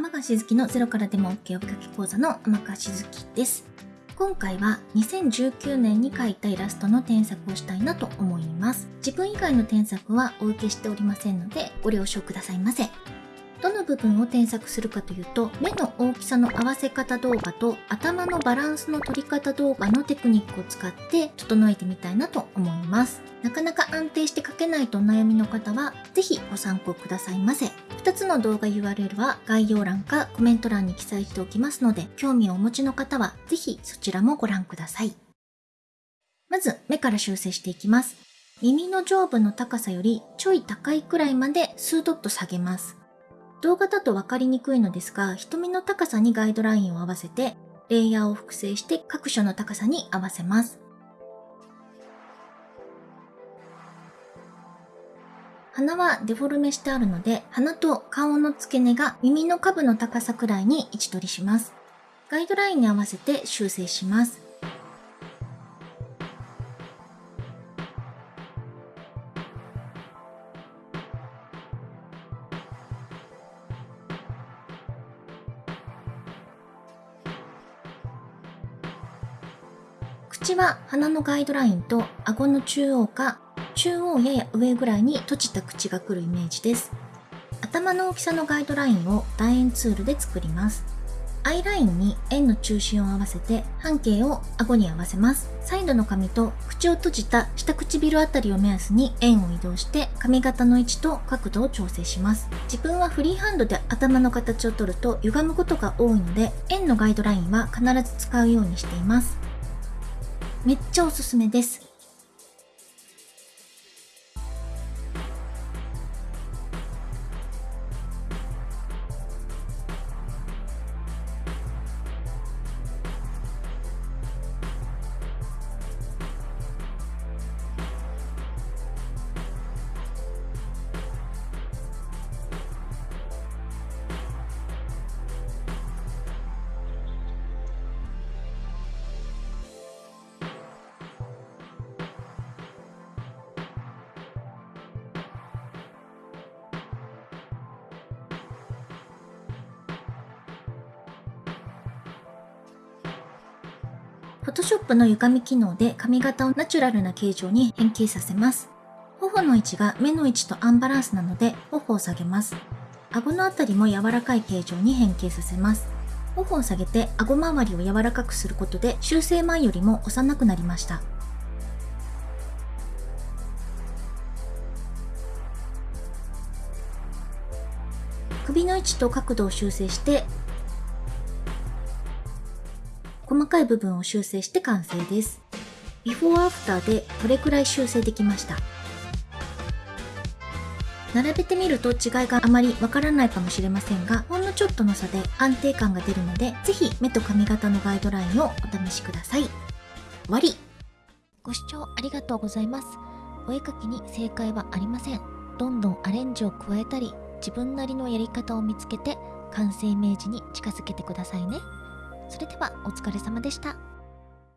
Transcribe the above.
天川しずきのゼロからでも OK おかき講座の天川しずきです。今回は2019年に描いたイラストの添削をしたいなと思います。自分以外の添削はお受けしておりませんのでご了承くださいませ。部分を添削するかというと目の大きさの合わせ方動画と頭のバランスの取り方動画のテクニックを使って整えてみたいなと思います。なかなか安定して書けないとお悩みの方は是非ご参考くださいませ。2つの動画 URL は概要欄かコメント欄に記載しておきますので興味をお持ちの方は是非そちらもご覧ください。まず目から修正していきます。耳の上部の高さよりちょい高いくらいまで数ドット下げます。動画だと分かりにくいのですが、瞳の高さにガイドラインを合わせて、レイヤーを複製して各所の高さに合わせます。鼻はデフォルメしてあるので、鼻と顔の付け根が耳の下部の高さくらいに位置取りします。ガイドラインに合わせて修正します。口は鼻のガイドラインと顎の中央か中央やや上ぐらいに閉じた口が来るイメージです。頭の大きさのガイドラインを楕円ツールで作ります。アイラインに円の中心を合わせて半径を顎に合わせます。サイドの髪と口を閉じた下唇あたりを目安に円を移動して髪型の位置と角度を調整します。自分はフリーハンドで頭の形を取ると歪むことが多いので円のガイドラインは必ず使うようにしています。めっちゃおすすめです。Photoshop の歪み機能で髪型をナチュラルな形状に変形させます。頬の位置が目の位置とアンバランスなので頬を下げます。顎のあたりも柔らかい形状に変形させます。頬を下げて顎周りを柔らかくすることで修正前よりも幼くなりました。首の位置と角度を修正して細かい部分を修正して完成です。ビフォーアフターでこれくらい修正できました。並べてみると違いがあまりわからないかもしれませんが、ほんのちょっとの差で安定感が出るので、ぜひ目と髪型のガイドラインをお試しください。終わりご視聴ありがとうございます。お絵描きに正解はありません。どんどんアレンジを加えたり、自分なりのやり方を見つけて、完成イメージに近づけてくださいね。それではお疲れ様でした。